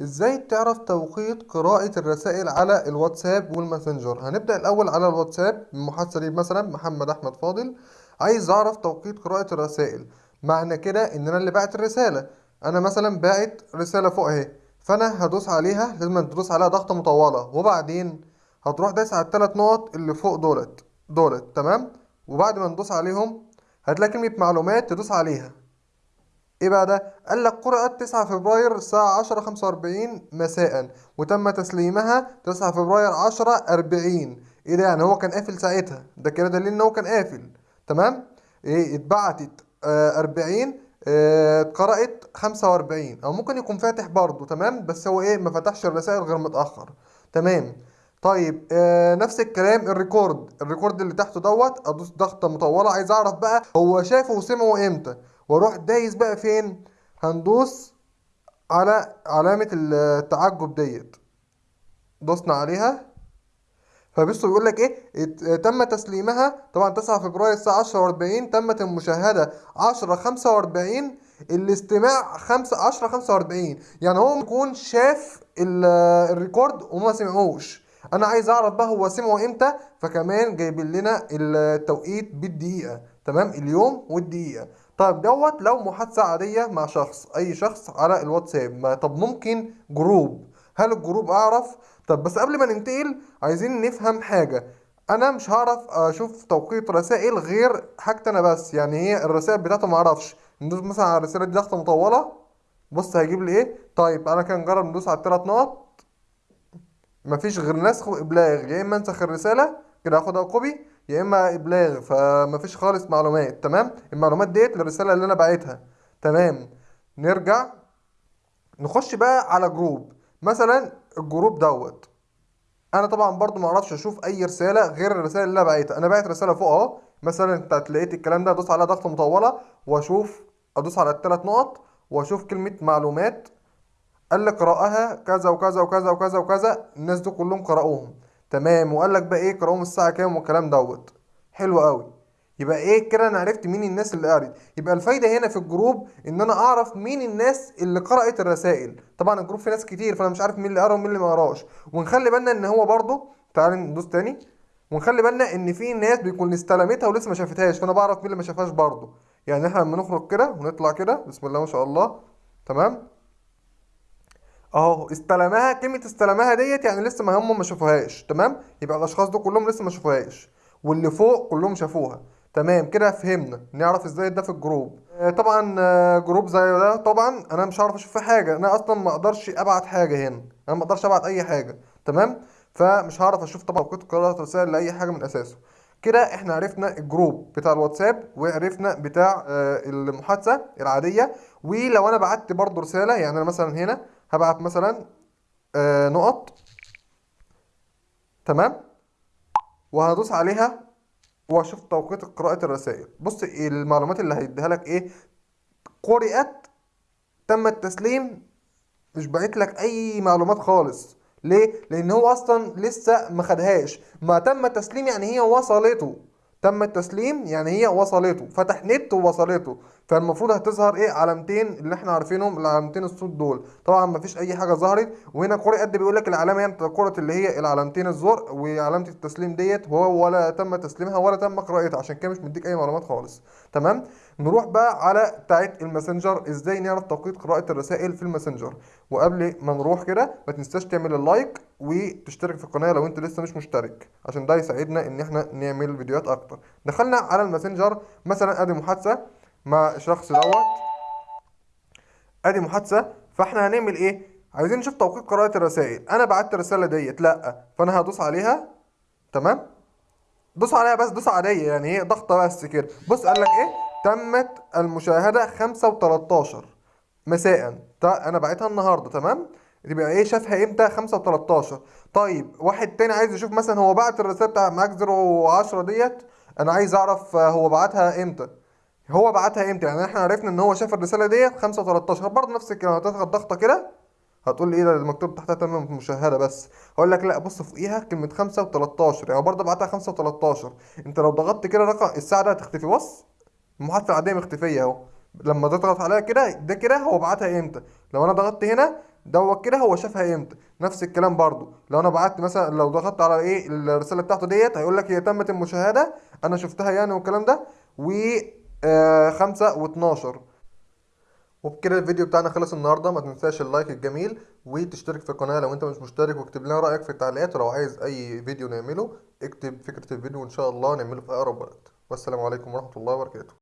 إزاي تعرف توقيت قراءة الرسائل على الواتساب والماسنجر؟ هنبدأ الأول على الواتساب المحادثة دي مثلا محمد أحمد فاضل. عايز أعرف توقيت قراءة الرسائل. معنى كده إن أنا اللي باعت الرسالة. أنا مثلا باعت رسالة فوق أهي. فأنا هدوس عليها لازم تدوس عليها ضغطة مطولة. وبعدين هتروح دايس على التلات نقط اللي فوق دولت. دولت تمام؟ وبعد ما ندوس عليهم هتلاقي كلمة معلومات تدوس عليها. إيه بقى ده؟ قال لك قرأت 9 فبراير الساعة 10 45 مساء وتم تسليمها 9 فبراير 10 40 إيه ده يعني هو كان قافل ساعتها ده كده دليل إن هو كان قافل. تمام؟ إيه اتبعتت آه 40 آه، اتقرأت 45 أو ممكن يكون فاتح برضه تمام؟ بس هو إيه ما فتحش الرسائل غير متأخر. تمام؟ طيب آه نفس الكلام ال record. ال record اللي تحته دوت أدوس ضغطة مطولة عايز أعرف بقى هو شافه وسمعه إمتى. وأروح دايس بقى فين؟ هندوس على علامة التعجب ديت. دوسنا عليها. فبصوا بيقول لك إيه؟ تم تسليمها طبعا 9 فبراير الساعة 10 و40 تمت المشاهدة 10 45 الاستماع 5 10 45 يعني هو يكون شاف ال- الريكورد وما سمعوش. أنا عايز أعرف بقى هو سمعه إمتى؟ فكمان جايبين لنا التوقيت بالدقيقة تمام؟ اليوم والدقيقة. طيب دوت لو محادثة عادية مع شخص أي شخص على الواتساب طب ممكن group. هل ال group أعرف؟ طب بس قبل ما ننتقل عايزين نفهم حاجة. أنا مش هعرف أشوف توقيت رسائل غير حاجتي أنا بس يعني هي الرسائل بتاعته ما أعرفش. ندوس مثلا على الرسالة دي ضغطة مطولة. بص هيجيب لي إيه؟ طيب أنا كان نجرب ندوس على الثلاث نقط. مفيش غير نسخ وإبلاغ يا إما أنسخ الرسالة كده اخدها copy يا إما إبلاغ فمفيش خالص معلومات تمام؟ المعلومات ديت للرسالة اللي أنا باعتها تمام؟ نرجع. نخش بقى على group. مثلا ال group دوت. أنا طبعا برضو ما أعرفش أشوف أي رسالة غير الرسالة اللي أنا بعتها. أنا بعت رسالة فوق أهو. مثلا أنت لقيت الكلام ده أدوس عليها ضغطة مطولة وأشوف أدوس على الثلاث نقط وأشوف كلمة معلومات. قال لك قراءها كذا وكذا وكذا وكذا وكذا. الناس دول كلهم قرأوهم. تمام. وقال لك بقى إيه؟ قرأوهم الساعة كام؟ والكلام دوت. حلو قوي يبقى إيه كده؟ أنا عرفت مين الناس اللي قرت يبقى الفايدة هنا في ال group إن أنا أعرف مين الناس اللي قرأت الرسائل. طبعا ال group فيه ناس كتير فأنا مش عارف مين اللي قرأ ومين اللي ما قرأش. ونخلي بالنا إن هو برضو تعال ندوس تاني. ونخلي بالنا إن في ناس بيكون استلمتها ولسه ما شافتهاش فأنا بعرف مين اللي ما شافهاش برضو يعني إحنا لما نخرج كده ونطلع كده بسم الله ما شاء الله. تمام؟ اهو استلمها كلمة استلمها ديت يعني لسه ما هم ما شافوهاش تمام؟ يبقى الأشخاص دول كلهم لسه ما شافوهاش واللي فوق كلهم شافوها. تمام كده فهمنا نعرف إزاي ده في ال group. آه، طبعا آه، group زي ده طبعا أنا مش هعرف أشوف فيه حاجة أنا أصلا ما أقدرش أبعت حاجة هنا أنا ما أقدرش أبعت أي حاجة تمام؟ فمش هعرف أشوف طبعا توقيت قراءة رسائل لأي حاجة من أساسه. كده إحنا عرفنا ال group بتاع الواتساب وعرفنا بتاع آه، المحادثة العادية ولو أنا بعت برضو رسالة يعني أنا مثلا هنا هبعت مثلا آه، نقط. تمام؟ وهدوس عليها وأشوف توقيت قراءة الرسائل. بص المعلومات اللي هيديها لك إيه؟ قرأت تم التسليم مش باعت لك أي معلومات خالص. ليه؟ لأن هو أصلا لسه ما خدهاش. ما تم التسليم يعني هي وصلته. تم التسليم يعني هي وصلته. فتح نت ووصلته. فالمفروض هتظهر إيه علامتين اللي إحنا عارفينهم العلامتين الصوت دول. طبعا ما فيش أي حاجة ظهرت وهنا قرئ قد بيقول لك العلامة يعني قرأت اللي هي العلامتين الزرق وعلامة التسليم ديت هو ولا تم تسليمها ولا تم قراءتها عشان كده مش مديك أي معلومات خالص. تمام؟ نروح بقى على بتاعه الماسنجر إزاي نعرف توقيت قراءة الرسائل في الماسنجر. وقبل ما نروح كده ما تنساش تعمل ال like وتشترك في القناة لو أنت لسه مش مشترك عشان ده يساعدنا إن إحنا نعمل فيديوهات أكتر. دخلنا على الماسنجر مثلا أدي محادثة مع شخص دوت. ادي محادثة فاحنا هنعمل إيه؟ عايزين نشوف توقيت قراءه الرسائل. أنا بعت الرسالة ديت لأ. فأنا هدوس عليها. تمام؟ دوس عليها بس دوس عادية يعني هي ضغطة بس كده. بص قال لك إيه؟ تمت المشاهدة 5 و13 مساء. أنا بعتها النهارده. تمام؟ يبقى إيه شافها إمتى؟ 5 و13 طيب واحد تاني عايز يشوف مثلا هو بعت الرسالة بتاع معاك 010 ديت. أنا عايز أعرف هو بعتها إمتى. هو بعتها إمتى؟ يعني إحنا عرفنا ان هو شاف الرسالة ديت 5 و13 برضه نفس الكلام؟ هتضغط ضغطة كده؟ هتقول لي إيه ده؟ مكتوب تحتها تمام مشاهدة بس. هقول لك لا بص فوقيها كلمة 5 و13 يعني برضه بعتها 5 و13 انت لو ضغطت كده رقم الساعة ده هتختفي. بص المحادثة العادية مختفية اهو. لما تضغط عليها كده ده كده هو بعتها إمتى؟ لو أنا ضغطت هنا دوت كده هو شافها إمتى؟ نفس الكلام برضو لو أنا بعت مثلا لو ضغطت على إيه؟ الرسالة بتاعته ديت هيقول لك هي تمت المشاهدة أنا شفتها يعني والكلام ده. و خمسة واتناشر. وبكده الفيديو بتاعنا خلص النهارده. ما تنساش ال like الجميل وتشترك في القناة لو انت مش مشترك واكتب لنا رأيك في التعليقات. ولو عايز أي فيديو نعمله اكتب فكرة الفيديو وإن شاء الله نعمله في أقرب وقت. والسلام عليكم ورحمة الله وبركاته.